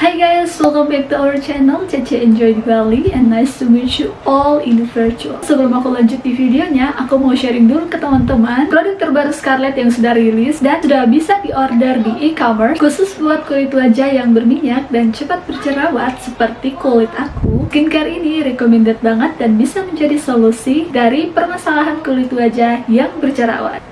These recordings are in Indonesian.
Hi guys, welcome back to our channel Cece Enjoy Bali and nice to meet you all in the virtual. Sebelum aku lanjut di videonya, aku mau sharing dulu ke teman-teman Produk terbaru Scarlett yang sudah rilis dan sudah bisa diorder di e-commerce Khusus buat kulit wajah yang berminyak dan cepat berjerawat seperti kulit aku. Skincare ini recommended banget dan bisa menjadi solusi dari permasalahan kulit wajah yang berjerawat.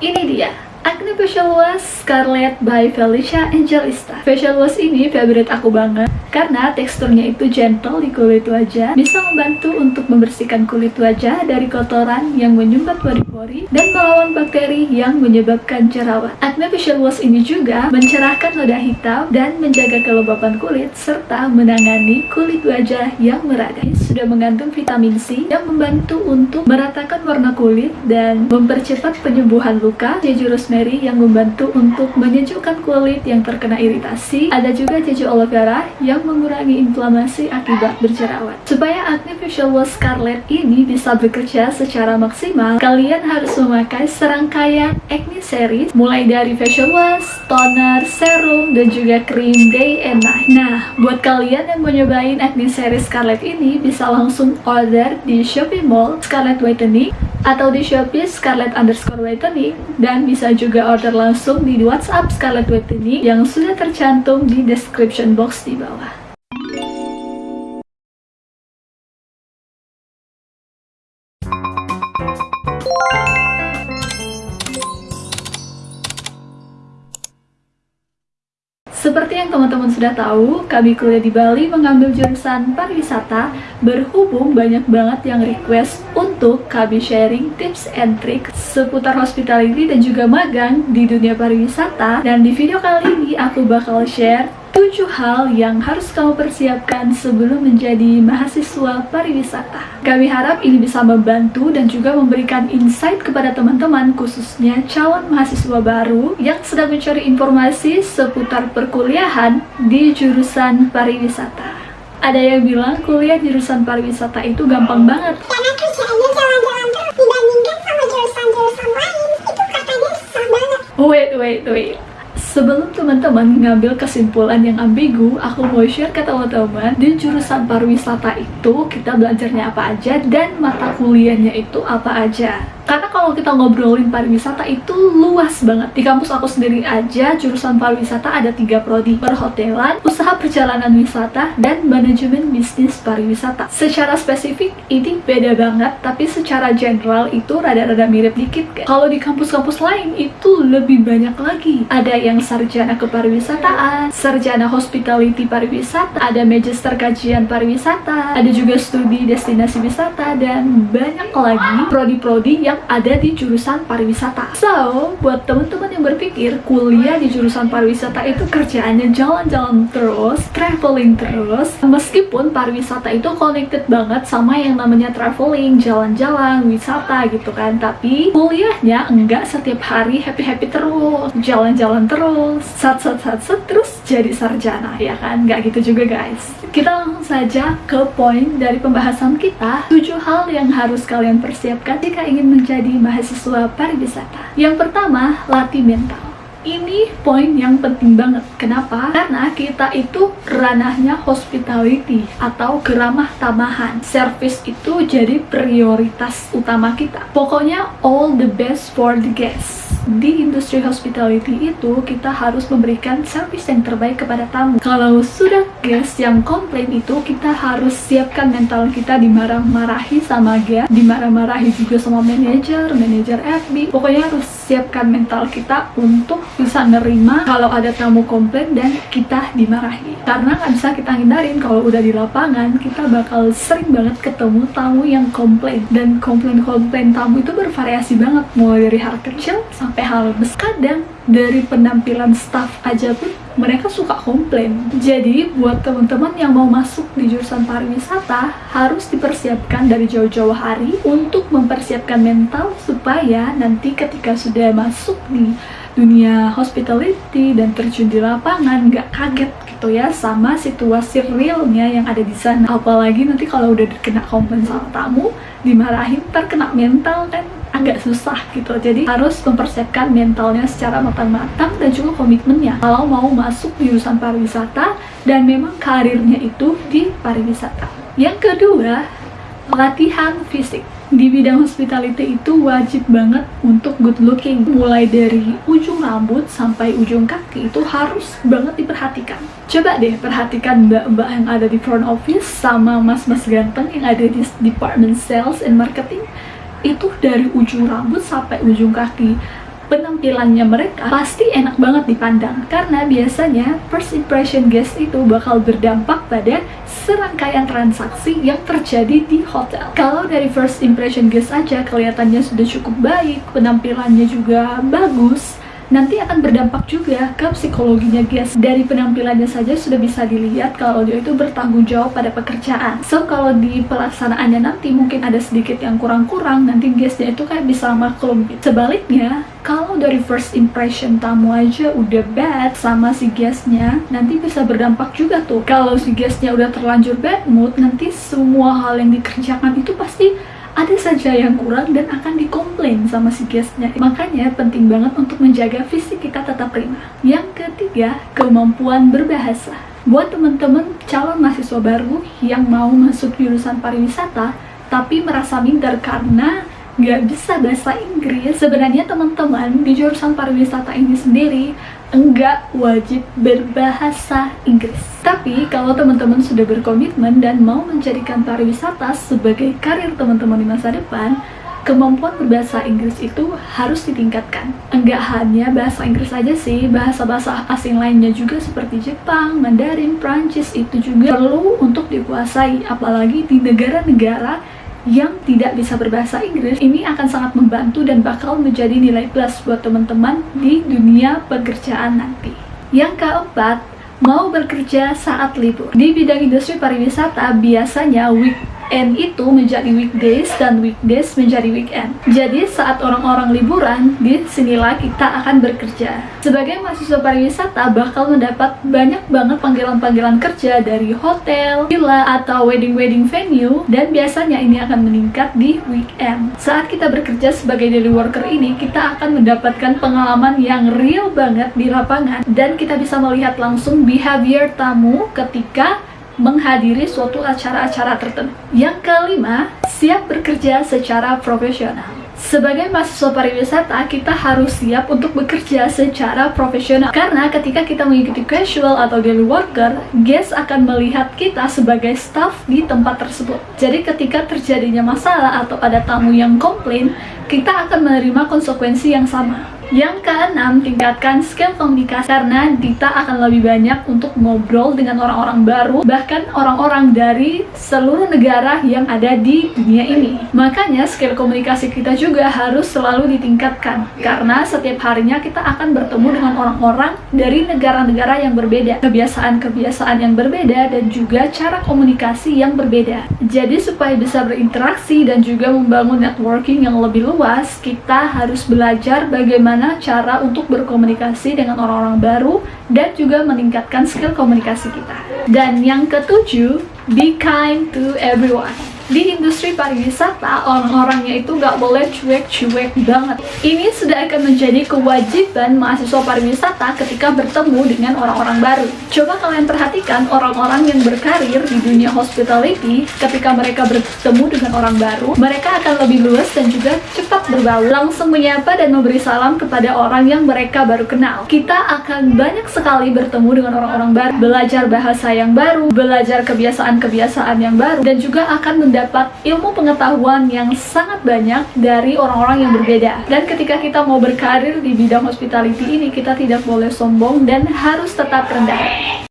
Ini dia Acne Facial Wash Scarlett by Felicia Angelista Facial wash ini favorite aku banget karena teksturnya itu gentle di kulit wajah bisa membantu untuk membersihkan kulit wajah dari kotoran yang menyumbat pori-pori dan melawan bakteri yang menyebabkan jerawat. Acne Facial Wash ini juga mencerahkan noda hitam dan menjaga kelembapan kulit serta menangani kulit wajah yang meradang sudah mengandung vitamin C yang membantu untuk meratakan warna kulit dan mempercepat penyembuhan luka. Jeju rosemary yang membantu untuk menyejukkan kulit yang terkena iritasi. Ada juga jeju aloe vera yang mengurangi inflamasi akibat berjerawat. Supaya acne facial wash Scarlett ini bisa bekerja secara maksimal kalian harus memakai serangkaian acne series mulai dari facial wash, toner, serum, dan juga krim day and night. Nah buat kalian yang mau nyobain acne series Scarlett ini bisa langsung order di Shopee Mall Scarlett Whitening atau di Shopee Scarlett underscore Whitening dan bisa juga order langsung di WhatsApp Scarlett Whitening yang sudah tercantum di description box di bawah. Teman-teman sudah tahu, kami kuliah di Bali mengambil jurusan pariwisata berhubung banyak banget yang request untuk kami sharing tips and trick seputar hospitality dan juga magang di dunia pariwisata. Dan di video kali ini aku bakal share 7 hal yang harus kamu persiapkan sebelum menjadi mahasiswa pariwisata. Kami harap ini bisa membantu dan juga memberikan insight kepada teman-teman khususnya calon mahasiswa baru yang sedang mencari informasi seputar perkuliahan di jurusan pariwisata. Ada yang bilang kuliah jurusan pariwisata itu gampang banget. Karena kerjaannya jalan-jalan terus dibandingkan sama jurusan-jurusan lain itu katanya susah banget. Wait, wait, wait. Sebelum teman-teman ngambil kesimpulan yang ambigu, aku mau share ke teman-teman di jurusan pariwisata itu kita belajarnya apa aja dan mata kuliahnya itu apa aja. Karena kalau kita ngobrolin pariwisata itu luas banget. Di kampus aku sendiri aja, jurusan pariwisata ada tiga prodi. Perhotelan, usaha perjalanan wisata, dan manajemen bisnis pariwisata. Secara spesifik, ini beda banget, tapi secara general itu rada-rada mirip dikit kan? Kalau di kampus-kampus lain, itu lebih banyak lagi. Ada yang sarjana kepariwisataan, sarjana hospitality pariwisata, ada magister kajian pariwisata, ada juga studi destinasi wisata, dan banyak lagi prodi-prodi yang ada di jurusan pariwisata. So, buat teman-teman yang berpikir kuliah di jurusan pariwisata itu kerjaannya jalan-jalan terus, traveling terus, meskipun pariwisata itu connected banget sama yang namanya traveling, jalan-jalan, wisata gitu kan, tapi kuliahnya enggak setiap hari happy-happy terus, jalan-jalan terus, sat-sat-sat-sat terus jadi sarjana, ya kan? Nggak gitu juga guys. Kita langsung saja ke poin dari pembahasan kita, 7 hal yang harus kalian persiapkan jika ingin menjadi mahasiswa pariwisata. Yang pertama, latih mental. Ini poin yang penting banget. Kenapa? Karena kita itu ranahnya hospitality atau keramah tamahan. Service itu jadi prioritas utama kita. Pokoknya all the best for the guests. Di industri hospitality itu kita harus memberikan service yang terbaik kepada tamu. Kalau sudah guest yang komplain itu kita harus siapkan mental kita dimarah-marahi sama guest, dimarah-marahi juga sama manajer, manajer FB. Pokoknya harus siapkan mental kita untuk bisa nerima kalau ada tamu komplain dan kita dimarahi karena nggak bisa kita hindarin kalau udah di lapangan kita bakal sering banget ketemu tamu yang komplain dan komplain-komplain tamu itu bervariasi banget mulai dari hal kecil sampai hal besar kadang dari penampilan staff aja pun mereka suka komplain. Jadi buat teman-teman yang mau masuk di jurusan pariwisata harus dipersiapkan dari jauh-jauh hari untuk mempersiapkan mental supaya nanti ketika sudah masuk di dunia hospitality dan terjun di lapangan nggak kaget gitu ya sama situasi realnya yang ada di sana. Apalagi nanti kalau udah kena komplain sama tamu dimarahin terkena mental kan agak susah gitu. Jadi harus mempersiapkan mentalnya secara matang-matang dan juga komitmennya. Kalau mau masuk jurusan pariwisata dan memang karirnya itu di pariwisata. Yang kedua latihan fisik. Di bidang hospitality itu wajib banget untuk good looking. Mulai dari ujung rambut sampai ujung kaki itu harus banget diperhatikan. Coba deh perhatikan mbak-mbak yang ada di front office sama mas-mas ganteng yang ada di department sales and marketing itu dari ujung rambut sampai ujung kaki penampilannya mereka pasti enak banget dipandang karena biasanya first impression guest itu bakal berdampak pada serangkaian transaksi yang terjadi di hotel. Kalau dari first impression guest aja kelihatannya sudah cukup baik, penampilannya juga bagus, nanti akan berdampak juga ke psikologinya guys. Dari penampilannya saja sudah bisa dilihat kalau dia itu bertanggung jawab pada pekerjaan. So kalau di pelaksanaannya nanti mungkin ada sedikit yang kurang-kurang nanti guestnya itu kayak bisa maklum. Sebaliknya kalau dari first impression tamu aja udah bad sama si guestnya nanti bisa berdampak juga tuh. Kalau si guestnya udah terlanjur bad mood nanti semua hal yang dikerjakan itu pasti ada saja yang kurang dan akan dikomplain sama si guestnya. Makanya penting banget untuk menjaga fisik kita tetap prima. Yang ketiga kemampuan berbahasa. Buat teman-teman calon mahasiswa baru yang mau masuk jurusan pariwisata tapi merasa minder karena nggak bisa bahasa Inggris sebenarnya teman-teman di jurusan pariwisata ini sendiri enggak wajib berbahasa Inggris. Tapi kalau teman-teman sudah berkomitmen dan mau menjadikan pariwisata sebagai karir teman-teman di masa depan, kemampuan berbahasa Inggris itu harus ditingkatkan. Enggak hanya bahasa Inggris saja sih, bahasa-bahasa asing lainnya juga seperti Jepang, Mandarin, Prancis itu juga perlu untuk dikuasai, apalagi di negara-negara yang tidak bisa berbahasa Inggris ini akan sangat membantu dan bakal menjadi nilai plus buat teman-teman di dunia pekerjaan nanti. Yang keempat, mau bekerja saat libur. Di bidang industri pariwisata biasanya week weekend itu menjadi weekdays dan weekdays menjadi weekend. Jadi saat orang-orang liburan, di sinilah kita akan bekerja. Sebagai mahasiswa pariwisata bakal mendapat banyak banget panggilan-panggilan kerja dari hotel, villa, atau wedding-wedding venue dan biasanya ini akan meningkat di weekend. Saat kita bekerja sebagai daily worker ini, kita akan mendapatkan pengalaman yang real banget di lapangan dan kita bisa melihat langsung behavior tamu ketika menghadiri suatu acara-acara tertentu. Yang kelima, siap bekerja secara profesional. Sebagai mahasiswa pariwisata, kita harus siap untuk bekerja secara profesional. Karena ketika kita mengikuti casual atau daily worker, guest akan melihat kita sebagai staff di tempat tersebut. Jadi ketika terjadinya masalah atau ada tamu yang komplain, kita akan menerima konsekuensi yang sama. Yang keenam, tingkatkan skill komunikasi karena Dita akan lebih banyak untuk ngobrol dengan orang-orang baru, bahkan orang-orang dari seluruh negara yang ada di dunia ini. Makanya skill komunikasi kita juga harus selalu ditingkatkan, karena setiap harinya kita akan bertemu dengan orang-orang dari negara-negara yang berbeda, kebiasaan-kebiasaan yang berbeda, dan juga cara komunikasi yang berbeda. Jadi supaya bisa berinteraksi dan juga membangun networking yang lebih luas, kita harus belajar bagaimana bagaimana cara untuk berkomunikasi dengan orang-orang baru dan juga meningkatkan skill komunikasi kita. Dan yang ketujuh, be kind to everyone di industri pariwisata orang-orangnya itu nggak boleh cuek-cuek banget. Ini sudah akan menjadi kewajiban mahasiswa pariwisata ketika bertemu dengan orang-orang baru. Coba kalian perhatikan orang-orang yang berkarir di dunia hospitality. Ketika mereka bertemu dengan orang baru mereka akan lebih luas dan juga cepat berbaur. Langsung menyapa dan memberi salam kepada orang yang mereka baru kenal. Kita akan banyak sekali bertemu dengan orang-orang baru. Belajar bahasa yang baru belajar kebiasaan-kebiasaan yang baru dan juga akan mendapat mendapat ilmu pengetahuan yang sangat banyak dari orang-orang yang berbeda. Dan ketika kita mau berkarir di bidang hospitality ini, kita tidak boleh sombong dan harus tetap rendah.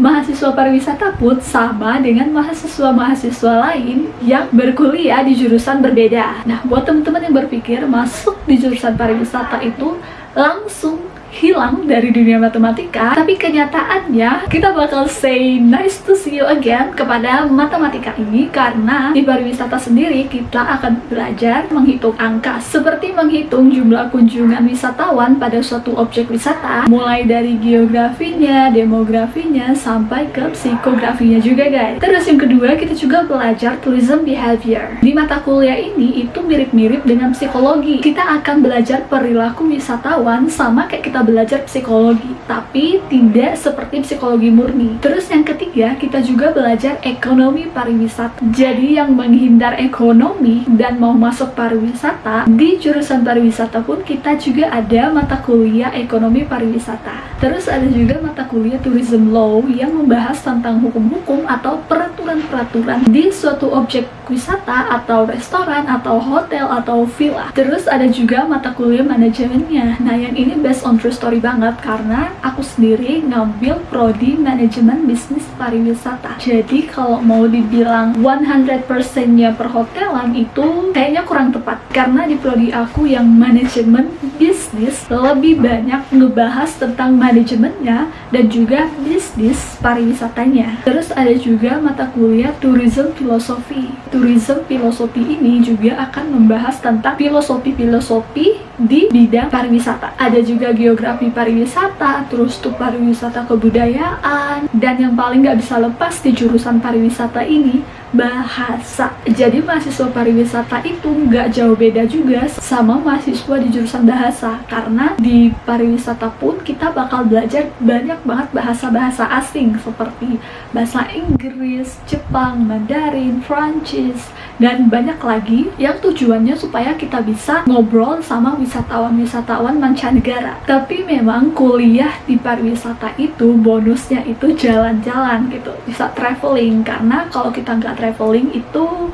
Mahasiswa pariwisata pun sama dengan mahasiswa-mahasiswa lain yang berkuliah di jurusan berbeda. Nah, buat teman-teman yang berpikir masuk di jurusan pariwisata itu langsung hilang dari dunia matematika, tapi kenyataannya kita bakal say nice to see you again kepada matematika ini karena di pariwisata sendiri kita akan belajar menghitung angka seperti menghitung jumlah kunjungan wisatawan pada suatu objek wisata mulai dari geografinya, demografinya, sampai ke psikografinya juga guys. Terus yang kedua kita juga belajar tourism behavior. Di mata kuliah ini itu mirip-mirip dengan psikologi. Kita akan belajar perilaku wisatawan sama kayak kita belajar psikologi, tapi tidak seperti psikologi murni. Terus yang ketiga, kita juga belajar ekonomi pariwisata. Jadi yang menghindar ekonomi dan mau masuk pariwisata, di jurusan pariwisata pun kita juga ada mata kuliah ekonomi pariwisata. Terus ada juga mata kuliah tourism law yang membahas tentang hukum-hukum atau peraturan-peraturan di suatu objek wisata atau restoran atau hotel atau villa. Terus ada juga mata kuliah manajemennya. Nah, yang ini based on true story banget karena aku sendiri ngambil prodi manajemen bisnis pariwisata. Jadi kalau mau dibilang 100%-nya perhotelan itu kayaknya kurang tepat karena di prodi aku yang manajemen bisnis lebih banyak ngebahas tentang manajemennya dan juga bisnis pariwisatanya. Terus ada juga mata kuliah tourism filosofi. Tourism filosofi ini juga akan membahas tentang filosofi-filosofi di bidang pariwisata. Ada juga geografi pariwisata, terus tuh pariwisata kebudayaan, dan yang paling nggak bisa lepas di jurusan pariwisata ini bahasa. Jadi mahasiswa pariwisata itu nggak jauh beda juga sama mahasiswa di jurusan bahasa karena di pariwisata pun kita bakal belajar banyak banget bahasa-bahasa asing seperti bahasa Inggris, Jepang, Mandarin, Prancis, dan banyak lagi yang tujuannya supaya kita bisa ngobrol sama wisatawan-wisatawan mancanegara. Tapi memang kuliah di pariwisata itu bonusnya itu jalan-jalan gitu, bisa traveling karena kalau kita nggak traveling itu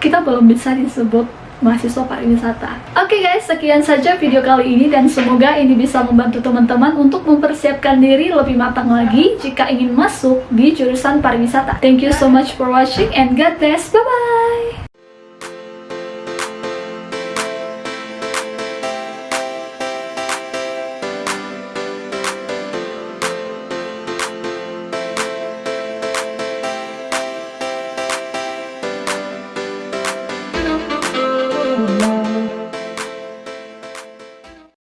kita belum bisa disebut mahasiswa pariwisata. Oke okay guys, sekian saja video kali ini dan semoga ini bisa membantu teman-teman untuk mempersiapkan diri lebih matang lagi jika ingin masuk di jurusan pariwisata. Thank you so much for watching and God bless. Bye-bye!